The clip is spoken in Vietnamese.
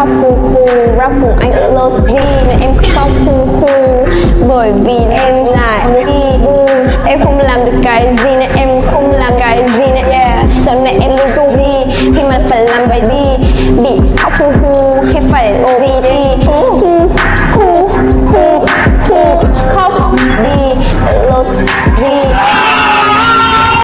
khóc khu khu rap cùng anh lơ thì mà em khóc khu khu bởi vì em là đi bu em không làm được cái gì nên em không làm cái gì nữa yeah. sau này em lu du đi, khi mà phải làm bài đi, bị không